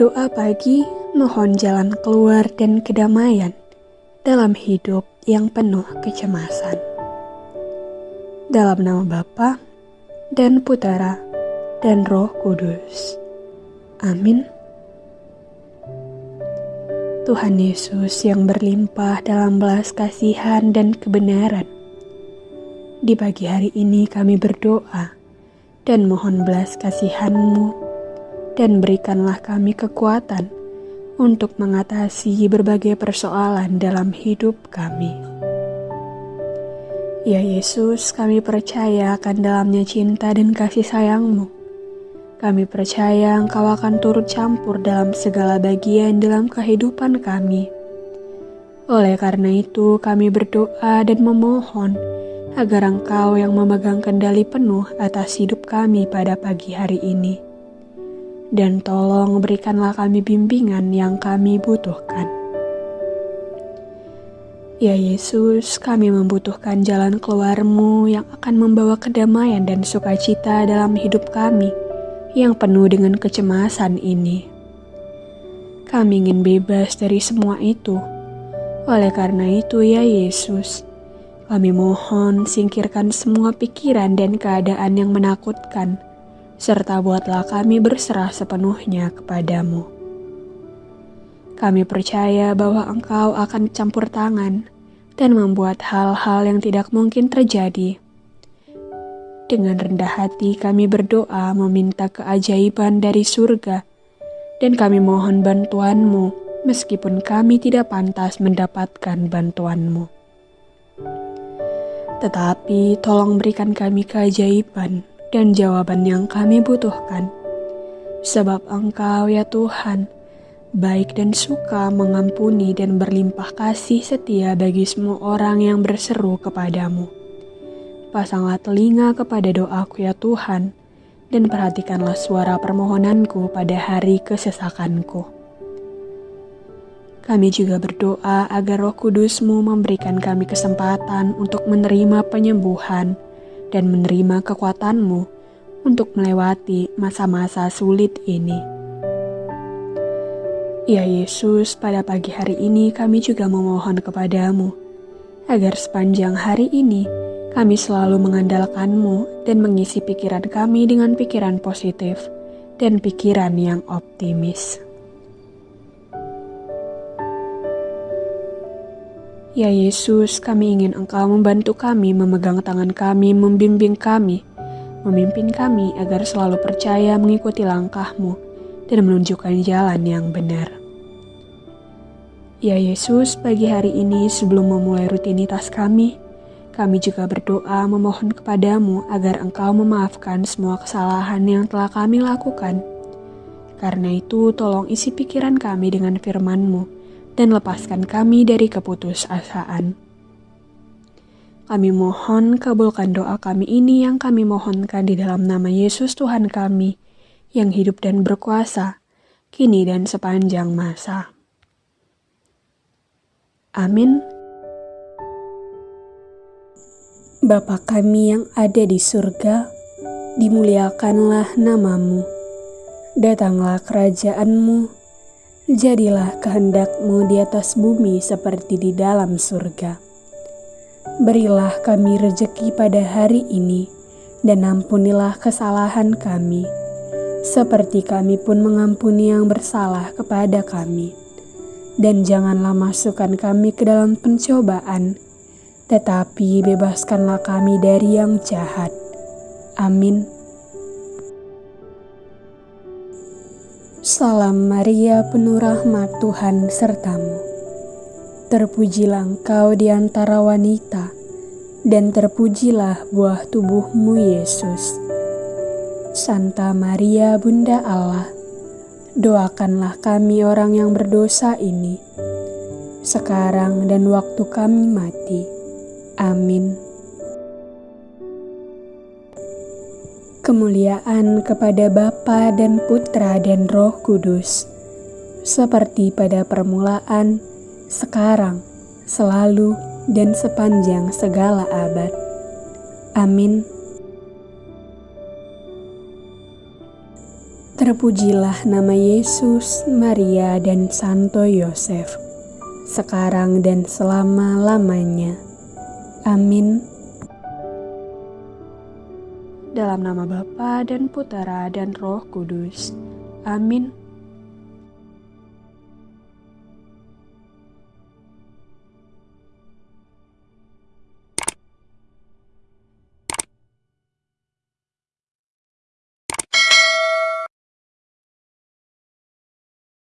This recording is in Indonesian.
Doa pagi mohon jalan keluar dan kedamaian dalam hidup yang penuh kecemasan. Dalam nama Bapa dan Putera dan Roh Kudus. Amin. Tuhan Yesus yang berlimpah dalam belas kasihan dan kebenaran. Di pagi hari ini kami berdoa dan mohon belas kasihan-Mu dan berikanlah kami kekuatan untuk mengatasi berbagai persoalan dalam hidup kami. Ya Yesus, kami percaya akan dalamnya cinta dan kasih sayang-Mu. Kami percaya Engkau akan turut campur dalam segala bagian dalam kehidupan kami. Oleh karena itu, kami berdoa dan memohon agar Engkau yang memegang kendali penuh atas hidup kami pada pagi hari ini dan tolong berikanlah kami bimbingan yang kami butuhkan. Ya Yesus, kami membutuhkan jalan keluarmu yang akan membawa kedamaian dan sukacita dalam hidup kami yang penuh dengan kecemasan ini. Kami ingin bebas dari semua itu. Oleh karena itu ya Yesus, kami mohon singkirkan semua pikiran dan keadaan yang menakutkan, serta buatlah kami berserah sepenuhnya kepadamu. Kami percaya bahwa Engkau akan campur tangan dan membuat hal-hal yang tidak mungkin terjadi. Dengan rendah hati kami berdoa meminta keajaiban dari surga, dan kami mohon bantuanmu meskipun kami tidak pantas mendapatkan bantuanmu. Tetapi tolong berikan kami keajaiban dan jawaban yang kami butuhkan. Sebab Engkau ya Tuhan, baik dan suka mengampuni dan berlimpah kasih setia bagi semua orang yang berseru kepadamu. Pasanglah telinga kepada doaku ya Tuhan, dan perhatikanlah suara permohonanku pada hari kesesakanku. Kami juga berdoa agar roh kudusmu memberikan kami kesempatan untuk menerima penyembuhan, dan menerima kekuatanmu untuk melewati masa-masa sulit ini. Ya Yesus, pada pagi hari ini kami juga memohon kepadamu, agar sepanjang hari ini kami selalu mengandalkanmu dan mengisi pikiran kami dengan pikiran positif dan pikiran yang optimis. Ya Yesus, kami ingin Engkau membantu kami, memegang tangan kami, membimbing kami, memimpin kami agar selalu percaya mengikuti langkahmu dan menunjukkan jalan yang benar. Ya Yesus, pagi hari ini sebelum memulai rutinitas kami, kami juga berdoa memohon kepadamu agar Engkau memaafkan semua kesalahan yang telah kami lakukan. Karena itu, tolong isi pikiran kami dengan firman-Mu, dan lepaskan kami dari keputusasaan. Kami mohon kabulkan doa kami ini yang kami mohonkan di dalam nama Yesus Tuhan kami, yang hidup dan berkuasa, kini dan sepanjang masa. Amin. Bapa kami yang ada di surga, dimuliakanlah namamu. Datanglah kerajaanmu, Jadilah kehendakmu di atas bumi seperti di dalam surga. Berilah kami rejeki pada hari ini, dan ampunilah kesalahan kami, seperti kami pun mengampuni yang bersalah kepada kami. Dan janganlah masukkan kami ke dalam pencobaan, tetapi bebaskanlah kami dari yang jahat. Amin. Salam Maria penuh rahmat Tuhan sertamu. Terpujilah engkau di antara wanita, dan terpujilah buah tubuhmu Yesus. Santa Maria Bunda Allah, doakanlah kami orang yang berdosa ini, sekarang dan waktu kami mati. Amin. Kemuliaan kepada Bapa dan Putra dan Roh Kudus, seperti pada permulaan, sekarang, selalu, dan sepanjang segala abad. Amin. Terpujilah nama Yesus, Maria, dan Santo Yosef, sekarang dan selama-lamanya. Amin. Dalam nama Bapa dan Putera dan Roh Kudus. Amin.